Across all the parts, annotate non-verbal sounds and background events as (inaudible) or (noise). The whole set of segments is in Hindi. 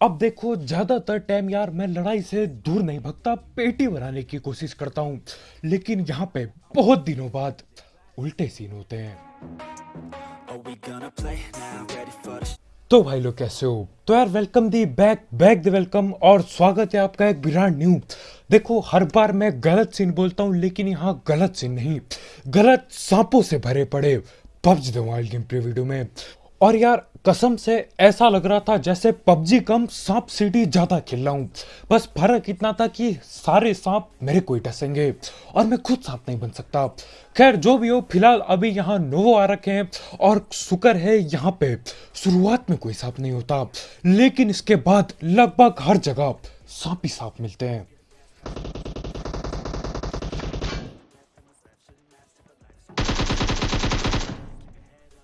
अब देखो ज़्यादातर टाइम यार मैं लड़ाई से दूर नहीं भगता पेटी बनाने की कोशिश करता हूँ। लेकिन यहाँ पे बहुत दिनों बाद उल्टे सीन होते हैं। तो भाई लोग कैसे हो? तो यार welcome the back back the welcome और स्वागत है आपका एक ब्रांड न्यू देखो हर बार मैं गलत सीन बोलता हूँ लेकिन यहाँ गलत सीन नहीं। गलत सांपों से भरे पड़े PUBG the wild game play video में। और यार, कसम से ऐसा लग रहा था जैसे पबजी कम सांप सीढ़ी ज़्यादा खेल रहा हूँ। बस फ़र्क इतना था कि सारे सांप मेरे को ही डसेंगे और मैं खुद सांप नहीं बन सकता। खैर, जो भी हो, फ़िलहाल अभी यहाँ नोवो आ रखे हैं और शुक्र है यहाँ पे शुरुआत में कोई सांप नहीं होता। लेकिन इसके बाद लगभग हर जगह सांप ही सांप मिलते हैं।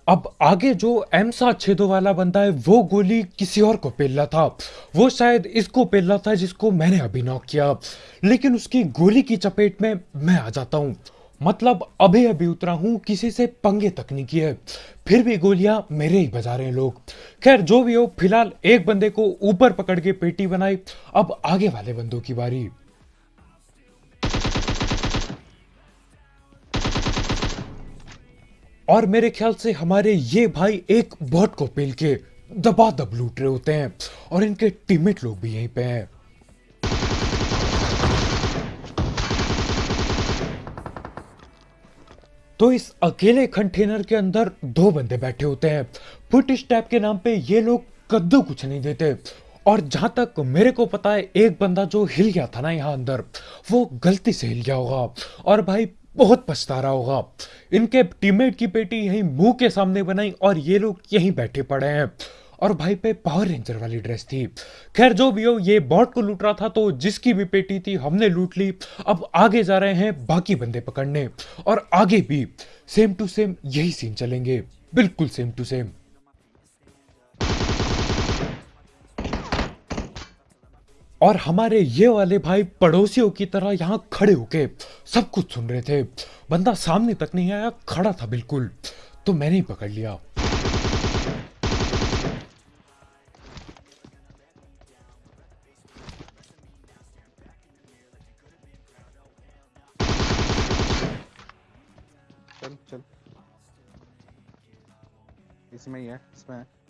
अब आगे जो एमसा छेदों वाला बंदा है, वो गोली किसी और को पेल रहा था। वो शायद इसको पेल रहा था जिसको मैंने अभी नॉक किया। लेकिन उसकी गोली की चपेट में मैं आ जाता हूँ। मतलब अभी अभी उतरा हूँ, किसी से पंगे तक नहीं किए। फिर भी गोलियाँ मेरे ही बजा रहे हैं लोग। खैर, जो भी हो, फ़िलहाल एक बंदे को ऊपर पकड़ के पेटी बनाई। अब आगे वाले बंदों की बारी। और मेरे ख्याल से हमारे ये भाई एक बॉट को पेल के दबा दब लूट रहे होते हैं और इनके टीममेट लोग भी यहीं पे हैं। तो इस अकेले कंटेनर के अंदर दो बंदे बैठे होते हैं। फुट स्टैप के नाम पे ये लोग कद्दू कुछ नहीं देते। और जहाँ तक मेरे को पता है, एक बंदा जो हिल गया था ना यहाँ अंदर, वो गलती से हिल गया होगा। और भाई बहुत पछता रहा होगा। इनके टीममेट की पेटी यहीं मुँह के सामने बनाई और ये लोग यहीं बैठे पड़े हैं। और भाई पे पावर रेंजर वाली ड्रेस थी। खैर, जो भी हो, ये बॉट को लूट रहा था तो जिसकी भी पेटी थी हमने लूट ली। अब आगे जा रहे हैं बाकी बंदे पकड़ने। और आगे भी सेम टू सेम यही सीन चलेंगे। बिल्कुल सेम टू सेम और हमारे ये वाले भाई पड़ोसियों की तरह यहाँ खड़े होके सब कुछ सुन रहे थे। बंदा सामने तक नहीं आया, खड़ा था बिल्कुल। तो मैंने ही पकड़ लिया। चल चल। इसमें ही है, इसमें है।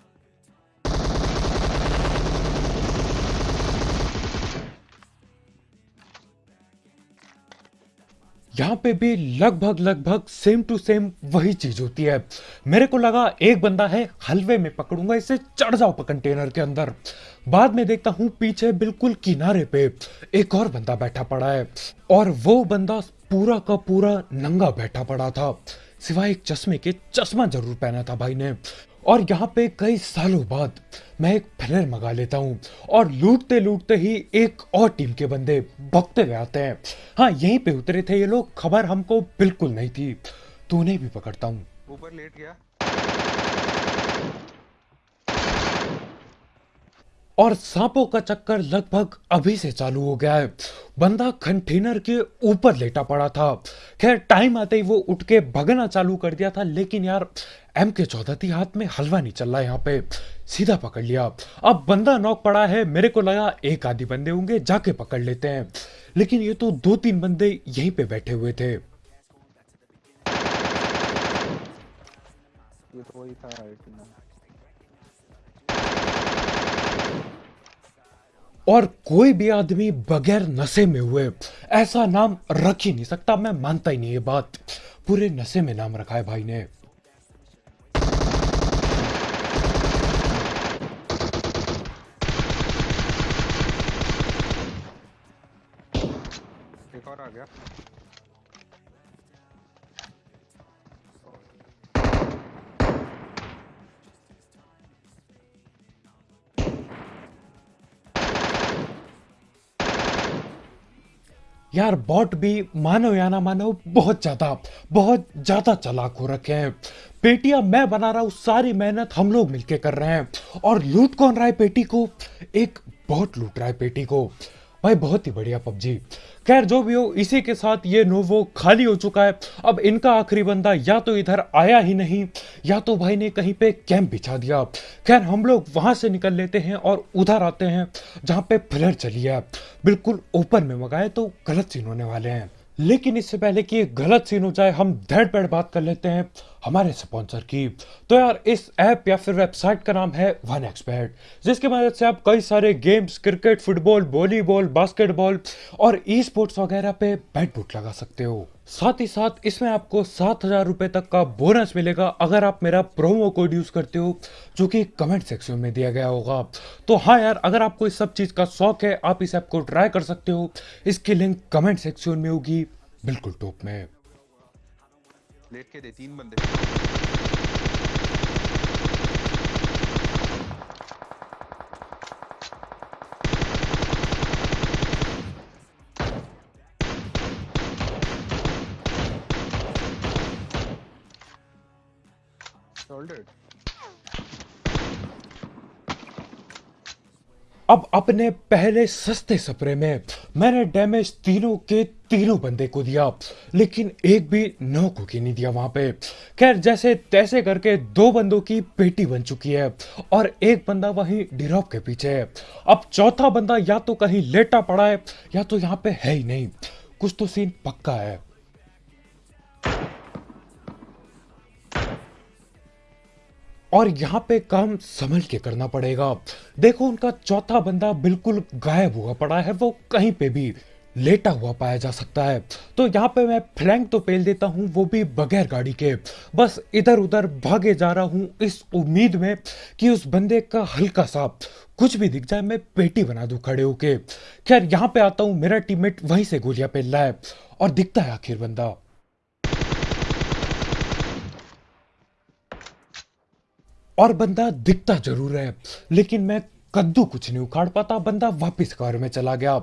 यहाँ पे भी लगभग लगभग सेम टू सेम वही चीज़ होती है। मेरे को लगा एक बंदा है, हलवे में पकड़ूँगा इसे, चढ़ जाओ कंटेनर के अंदर। बाद में देखता हूँ पीछे बिल्कुल किनारे पे एक और बंदा बैठा पड़ा है और वो बंदा पूरा का पूरा नंगा बैठा पड़ा था। सिवाय एक चश्मे के, चश्मा ज़रूर पहना था भाई ने। और यहाँ पे कई सालों बाद मैं एक फ्लेयर मंगा लेता हूँ और लूटते लूटते ही एक और टीम के बंदे भगते हुए आते हैं। हाँ यहीं पे उतरे थे ये लोग, खबर हमको बिल्कुल नहीं थी। तो उन्हें भी पकड़ता हूँ। ऊपर लेट गया। और सांपों का चक्कर लगभग अभी से चालू हो गया है। बंदा कंटेनर के ऊपर लेटा पड़ा था। खैर, टाइम आते ही वो उठ के भगना चालू कर दिया था, लेकिन यार एम के चौधरी हाथ में हलवा नहीं चल रहा यहाँ पे। सीधा पकड़ लिया। अब बंदा नॉक पड़ा है, मेरे को लगा एक आधी बंदे होंगे, जाके पकड़ लेते हैं। लेकिन ये तो दो तीन बंदे यहीं पे बैठे हुए थे। ये तो वही था और कोई भी आदमी बगैर नशे में हुए, ऐसा नाम रख ही नहीं सकता। मैं मानता ही नहीं ये बात। पूरे नशे में नाम रखा है भाई ने। यार बॉट भी मानो या ना मानो बहुत ज़्यादा बहुत ज़्यादा चलाक हो रखे हैं। पेटियाँ मैं बना रहा हूँ, सारी मेहनत हम लोग मिलके कर रहे हैं। और लूट कौन रहा है पेटी को? एक बॉट लूट रहा है पेटी को। भाई, बहुत ही बढ़िया पबजी। खैर, जो भी हो, इसी के साथ ये नोवो खाली हो चुका है। अब इनका आखिरी बंदा या तो इधर आया ही नहीं, या तो भाई ने कहीं पे कैंप बिछा दिया। खैर, हम लोग वहाँ से निकल लेते हैं और उधर आते हैं, जहाँ पे फ्लर चली है। बिल्कुल ओपन में मंगाए तो गलत सीन होने वाले हैं। लेकिन इससे पहले कि गलत सीन हो जाए, हम धड़ पेड़ बात कर लेते हैं हमारे स्पॉन्सर की। तो यार, इस ऐप या फिर वेबसाइट का नाम है वन एक्सपर्ट जिसके मदद से आप कई सारे games cricket football volleyball basketball और ई स्पोर्ट्स वगैरह पे बैट बुट लगा सकते हो। साथ ही साथ इसमें आपको सात हज़ार रुपए तक का बोनस मिलेगा अगर आप मेरा प्रोमो कोड यूज़ करते हो, जो कि कमेंट सेक्शन में दिया गया होगा। तो हाँ यार, अगर आपको इस सब चीज़ का शौक है, आप इस ऐप को ट्राई कर सकते हो। इसकी लिंक कमेंट सेक्शन में होगी। बिल्कुल टॉप में। लेट के दे, तीन बंदे। अब अपने पहले सस्ते सपरे में मैंने डैमेज तीनों के तीनों बंदे को दिया, लेकिन एक भी नौ की नहीं दिया वहाँ पे। खैर, जैसे तैसे करके दो बंदों की पेटी बन चुकी है और एक बंदा वहीं डिरॉप के पीछे है। अब चौथा बंदा या तो कहीं लेटा पड़ा है, या तो यहाँ पे है ही नहीं। कुछ तो सीन पक्का है। और यहाँ पे काम संभल के करना पड़ेगा। देखो, उनका चौथा बंदा बिल्कुल गायब हुआ पड़ा है, वो कहीं पे भी लेटा हुआ पाया जा सकता है। तो यहाँ पे मैं फ्लैंक तो पेल देता हूँ, वो भी बगैर गाड़ी के। बस इधर उधर भागे जा रहा हूँ, इस उम्मीद में कि उस बंदे का हल्का सा कुछ भी दिख जाए, मैं पेटी बना दूँ खड़े होके। खैर, यहाँ पे आता हूँ, मेरा टीममेट वहीं से गोलियाँ पेल रहा है और दिखता है आखिर बंदा। और बंदा दिखता ज़रूर है, लेकिन मैं कद्दू कुछ नहीं उखाड़ पाता। बंदा वापस कार में चला गया।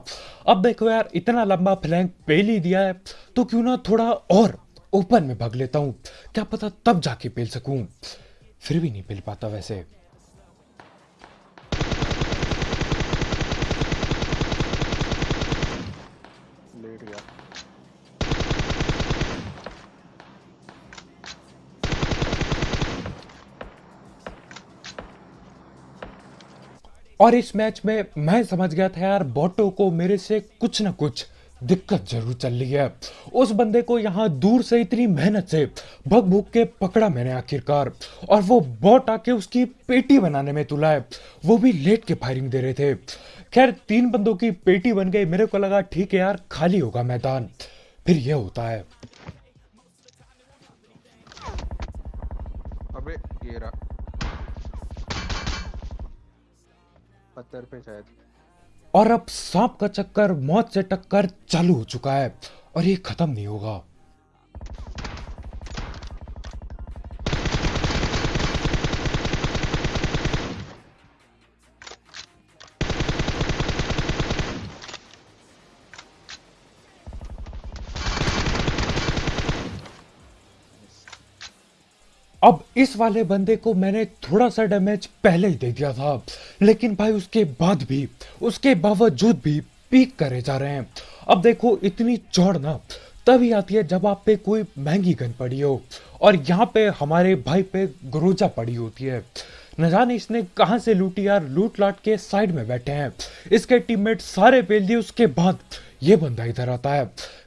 अब देखो यार, इतना लंबा फ्लैंक पेल ही दिया है तो क्यों ना थोड़ा और ओपन में भाग लेता हूँ। क्या पता तब जाके पेल सकूँ। फिर भी नहीं पेल पाता वैसे। और इस मैच में मैं समझ गया था यार, बोटो को मेरे से कुछ ना कुछ दिक्कत ज़रूर चल रही है। उस बंदे को यहाँ दूर से इतनी मेहनत से भग भूग के पकड़ा मैंने आखिरकार, और वो बॉट आके उसकी पेटी बनाने में तुला है। वो भी लेट के फायरिंग दे रहे थे। खैर, तीन बंदों की पेटी बन गई। मेरे को लगा, ठीक है यार, खाली होगा मैदान। फिर यह होता है। अबे, ये रहा। पत्थर पे शायद। और अब सांप का चक्कर, मौत से टक्कर चालू हो चुका है और ये खत्म नहीं होगा। अब इस वाले बंदे को मैंने थोड़ा सा डैमेज पहले ही दे दिया था। लेकिन भाई, उसके बाद भी, उसके बावजूद भी पीक करे जा रहे हैं। अब देखो, इतनी चौड़ ना, तभी आती है जब आप पे कोई महँगी गन पड़ी हो और यहाँ पे हमारे भाई पे ग्रोजा पड़ी होती है। न जाने इसने कहाँ से लूटी यार लूट लाट के साइड में बैठे हैं। इसके टीममेट सारे पेल दिए, उसके बाद ये बंदा इधर आता है।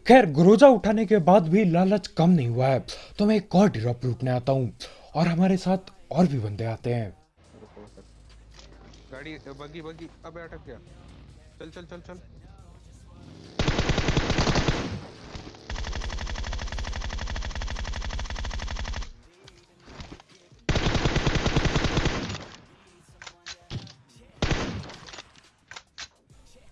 खैर, गुरोजा उठाने के बाद भी लालच कम नहीं हुआ है। तो मैं एक और ड्रॉप लूटने आता हूँ और हमारे साथ और भी बंदे आते हैं। गाड़ी बगी बगी अबे अटक गया। चल चल चल चल।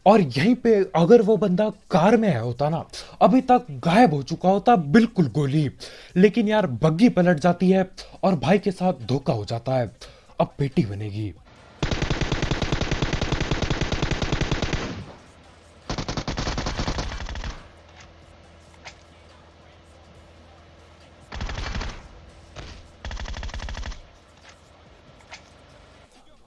और यहीं पे अगर वो बंदा कार में आया होता ना, अभी तक गायब हो चुका होता बिल्कुल गोली। लेकिन यार बग्गी पलट जाती है और भाई के साथ धोखा हो जाता है। अब बेटी बनेगी।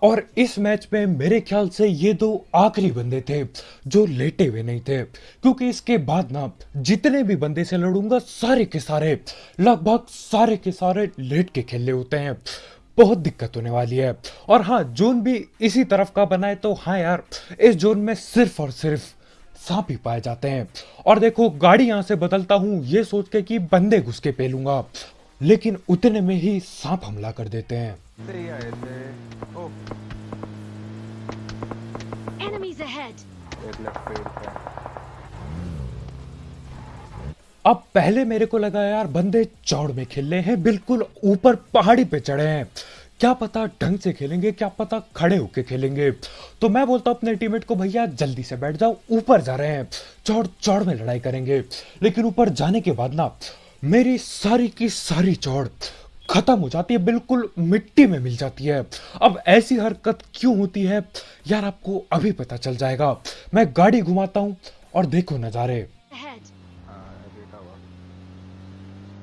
और इस मैच में मेरे ख्याल से ये दो आखिरी बंदे थे जो लेटे हुए नहीं थे, क्योंकि इसके बाद ना जितने भी बंदे से लड़ूँगा, सारे के सारे, लगभग सारे के सारे लेट के खेले होते हैं। बहुत दिक्कत होने वाली है। और हाँ जोन भी इसी तरफ़ का बना है तो हाँ यार, इस जोन में सिर्फ़ और सिर्फ़ सांप ही पाए जाते हैं। और देखो, गाड़ी यहाँ से बदलता हूँ, ये सोच के कि बंदे घुस के पेलूँगा। लेकिन उतने में ही सांप हमला कर देते हैं। ही अब पहले मेरे को लगा यार बंदे चौड़ में खेल रहे हैं बिल्कुल ऊपर पहाड़ी पे चढ़े हैं। क्या पता ढंग से खेलेंगे क्या पता खड़े होके खेलेंगे। तो मैं बोलता हूँ अपने टीममेट को भैया जल्दी से बैठ जाओ ऊपर जा रहे हैं। चौड़ चौड़ में लड़ाई करेंगे। लेकिन ऊपर जाने के बाद ना मेरी सारी की सारी चौड़ खत्म हो जाती है बिल्कुल मिट्टी में मिल जाती है। अब ऐसी हरकत क्यों होती है? यार आपको अभी पता चल जाएगा। मैं गाड़ी घुमाता हूँ और देखो नजारे! हाँ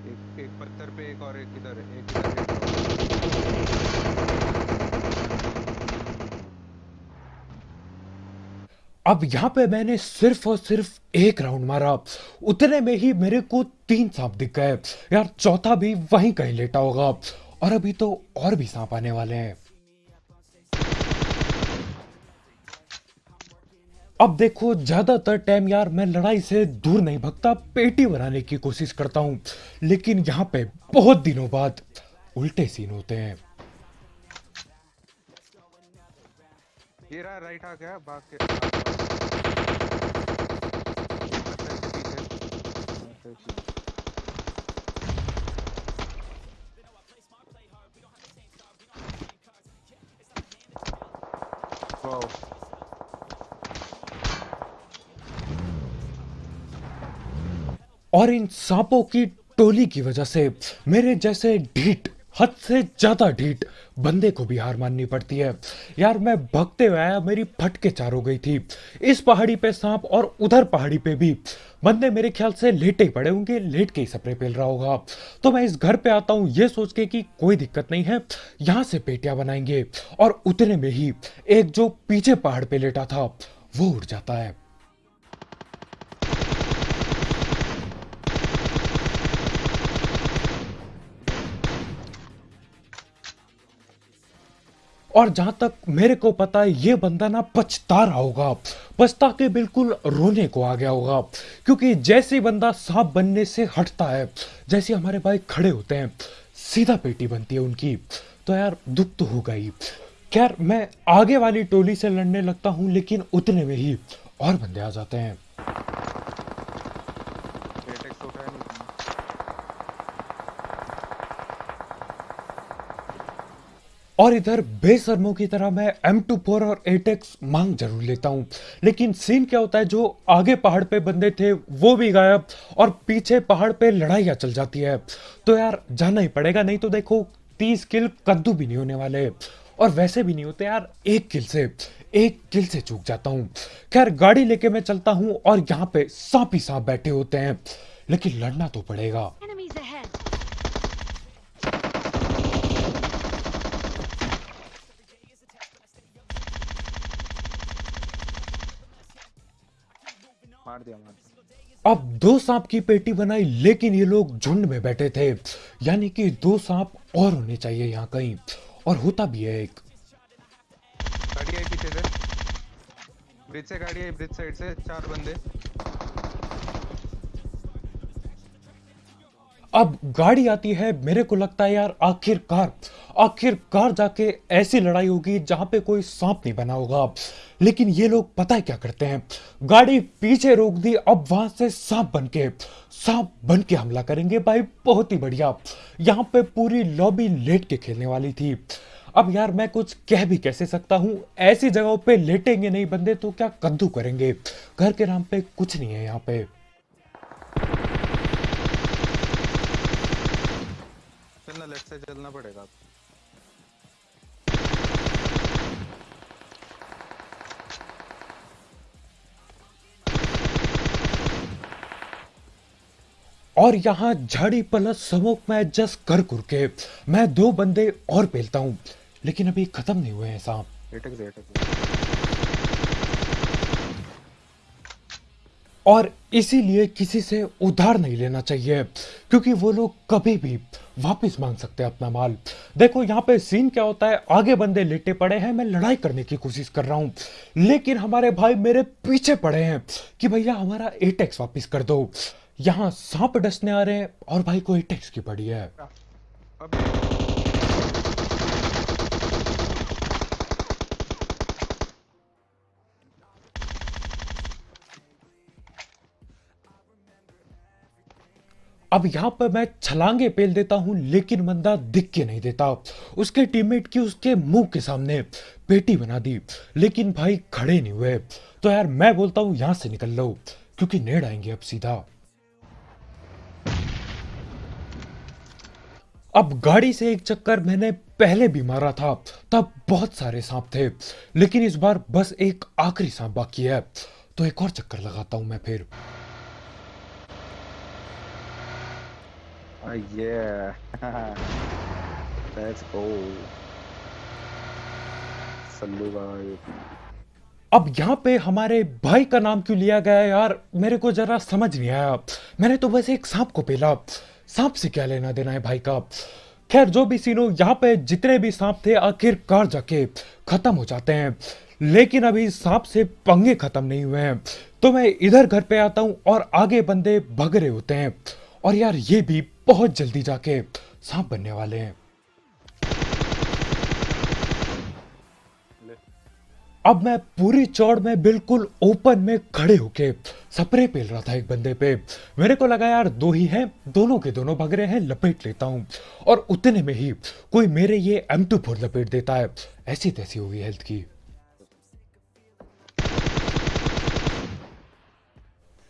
एक एक पत्थर पे एक और एक इधर एक इधर लेटा हुआ। अब यहाँ पे मैंने सिर्फ़ और सिर्फ़ एक राउंड मारा। उतने में ही मेरे को तीन सांप दिख गए। यार, चौथा भी वहीं कहीं लेटा होगा। और अभी तो और भी सांप आने वाले हैं। अब देखो, ज़्यादातर टाइम यार मैं लड़ाई से दूर नहीं भगता, पेटी बनाने की कोशिश करता हूँ। लेकिन यहाँ पे बहुत दिनों बाद उल्टे सीन होते हैं। राइट आ गया 13. Bro. और इन सांपों की टोली की वजह से मेरे जैसे ढीठ हद से ज़्यादा ढीठ बंदे को भी हार माननी पड़ती है। यार, मैं भगते हुए आया, मेरी फटके चार हो गई थी। इस पहाड़ी पे सांप और उधर पहाड़ी पे भी। बंदे मेरे ख्याल से लेटे ही पड़े होंगे, लेट के ही स्प्रे पेल रहा होगा। तो मैं इस घर पे आता हूँ, ये सोच के कि कोई दिक्कत नहीं है, यहाँ से पेटियाँ बनाएँगे। और उतने में ही एक जो पीछे पहाड़ पे लेटा था, वो उड़ जाता है। और जहाँ तक मेरे को पता है, ये बंदा ना पछता रहा होगा। पछता के बिल्कुल रोने को आ गया होगा, क्योंकि जैसे बंदा सांप बनने से हटता है, जैसे हमारे भाई खड़े होते हैं, सीधा पेटी बनती है उनकी तो यार दुख तो होगा ही। खैर, मैं आगे वाली टोली से लड़ने लगता हूँ, लेकिन उतने में ही और बंदे आ जाते हैं एटेक्स उठाया नहीं और इधर बेसरमों की तरह मैं M24 और एटेक्स मांग ज़रूर लेता हूँ। लेकिन सीन क्या होता है, जो आगे पहाड़ पे बंदे थे, वो भी गायब और पीछे पहाड़ पे लड़ाइयाँ चल जाती है। तो यार, जाना ही पड़ेगा, नहीं तो देखो, तीस किल कद्दू भी नहीं होने वाले। और वैसे भी नहीं होते यार, एक किल से, एक किल से चूक जाता हूँ। खैर, गाड़ी लेके मैं चलता हूँ और यहाँ पे सांप ही सांप बैठे होते हैं। लेकिन लड़ना तो पड़ेगा। मार दिया मार दिया। अब दो सांप की पेटी बनाई लेकिन ये लोग झुंड में बैठे थे। यानी कि दो सांप और होने चाहिए यहाँ कहीं। और होता भी है एक। गाड़ी आई पीछे से। ब्रिज से गाड़ी आई ब्रिज साइड से चार बंदे। अब गाड़ी आती है, मेरे को लगता है यार आखिरकार आखिरकार जाके ऐसी लड़ाई होगी जहाँ पे कोई सांप नहीं बना होगा लेकिन ये लोग पता है क्या करते हैं? गाड़ी पीछे रोक दी, अब वहाँ से सांप बन के, सांप बन के हमला करेंगे भाई, बहुत ही बढ़िया। यहाँ पे पूरी लॉबी लेट के खेलने वाली थी। अब यार मैं कुछ कह भी कैसे सकता हूँ? ऐसी जगहों पे लेटेंगे नहीं बंदे तो क्या कद्दू करेंगे? घर के नाम पे कुछ नहीं है यहाँ पे चलना लेफ़्ट से चलना पड़ेगा और यहाँ झाड़ी पलट समोक में एडजस्ट कर कर के मैं दो बंदे और पेलता हूँ लेकिन अभी खत्म नहीं हुए हैं सांप अटक दे अटक दे और इसीलिए किसी से उधार नहीं लेना चाहिए, क्योंकि वो लोग कभी भी वापस मांग सकते हैं अपना माल। देखो, यहाँ पे सीन क्या होता है? आगे बंदे लेटे पड़े हैं, मैं लड़ाई करने की कोशिश कर रहा हूँ, लेकिन हमारे भाई मेरे पीछे पड़े हैं कि भैया, हमारा एटेक्स वापस कर दो। यहाँ सांप डसने आ रहे हैं और भाई को एटेक्स की पड़ी है। अब यहाँ पर मैं छलांगे पेल देता हूँ, लेकिन बंदा दिख के नहीं देता। उसके टीममेट की उसके मुँह के सामने पेटी बना दी, लेकिन भाई खड़े नहीं हुए। तो यार मैं बोलता हूँ, यहाँ से निकल लो, क्योंकि नेड़ आएँगे अब सीधा। अब गाड़ी से एक चक्कर मैंने पहले भी मारा था, तब बहुत सारे सांप थे, लेकिन इस बार बस एक आखिरी सांप बाकी है। तो एक और चक्कर लगाता हूँ मैं फिर। Oh yeah. (laughs) Let's go. अब यहाँ पे हमारे भाई का नाम क्यों लिया गया यार? मेरे को जरा समझ नहीं आया। मैंने तो बस एक सांप को पेला। सांप से क्या लेना देना है भाई का? खैर, जो भी सीन यहाँ पे जितने भी सांप थे, आखिरकार जाके खत्म हो जाते हैं। लेकिन अभी सांप से पंगे खत्म नहीं हुए हैं। तो मैं इधर घर पे आता हूँ और आगे बंदे भग रहे होते हैं। और यार ये भी बहुत जल्दी जाके सांप बनने वाले हैं। अब मैं पूरी चौड़ में बिल्कुल ओपन में खड़े होके सप्रे पेल रहा था एक बंदे पे। मेरे को लगा यार दो ही हैं, दोनों के दोनों भग रहे हैं, लपेट लेता हूँ। और उतने में ही कोई मेरे ये एम टू फोर लपेट देता है। ऐसी तैसी हुई हेल्थ की।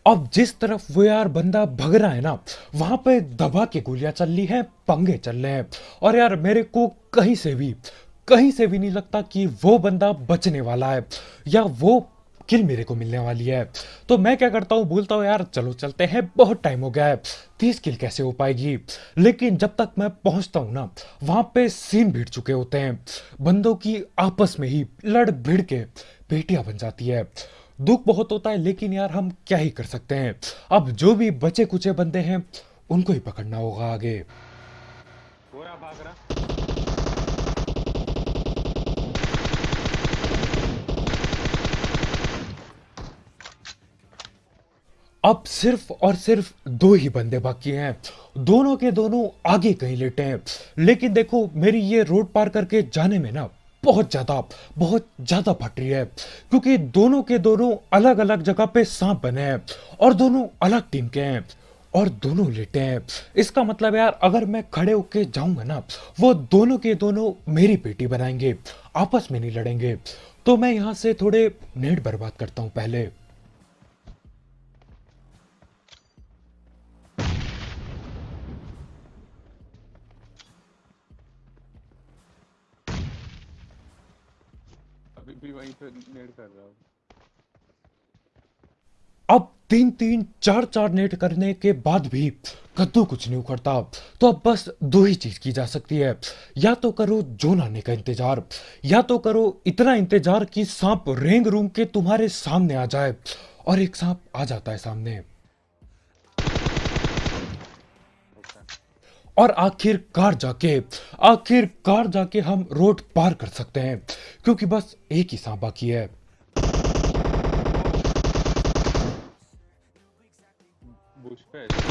अब जिस तरफ़ वो यार बंदा भग रहा है ना, वहाँ पे दबा के गोलियाँ चल रही हैं, पंगे चल रहे हैं। और यार, मेरे को कहीं से भी, कहीं से भी नहीं लगता कि वो बंदा बचने वाला है, या वो किल मेरे को मिलने वाली है। तो मैं क्या करता हूँ, बोलता हूँ, यार, चलो, चलते हैं, बहुत टाइम हो गया है, तीस किल कैसे हो पाएगी? लेकिन जब तक मैं पहुँचता हूँ ना, वहाँ पे सीन भिड़ चुके होते हैं, बंदों की आपस में ही लड़ भिड़ के पेटियाँ बन जाती है। दुख बहुत होता है लेकिन यार हम क्या ही कर सकते हैं? अब जो भी बचे कुचे बंदे हैं उनको ही पकड़ना होगा आगे। अब सिर्फ़ और सिर्फ़ दो ही बंदे बाकी हैं। दोनों के दोनों आगे कहीं लेटे हैं। लेकिन देखो मेरी ये रोड पार करके जाने में ना बहुत ज़्यादा बहुत ज़्यादा फट रही है, क्योंकि दोनों के दोनों अलग अलग जगह पे सांप बने हैं और दोनों अलग टीम के हैं और दोनों लेटे हैं। इसका मतलब यार, अगर मैं खड़े होके जाऊँगा ना, वो दोनों के दोनों मेरी बेटी बनाएँगे, आपस में नहीं लड़ेंगे। तो मैं यहाँ से थोड़े नेट बर्बाद करता हूँ पहले। वहीं पे नेड कर रहा हूँ। अब तीन तीन चार चार नेट करने के बाद भी कद्दू कुछ नहीं उखड़ता। तो अब बस दो ही चीज़ की जा सकती है। या तो करो जोन आने का इंतज़ार, या तो करो इतना इंतज़ार कि सांप रेंग रूम के तुम्हारे सामने आ जाए और एक सांप आ जाता है सामने। और आखिरकार जाके आखिरकार जाके हम रोड पार कर सकते हैं, क्योंकि बस एक ही सांप बाकी है। बुश पे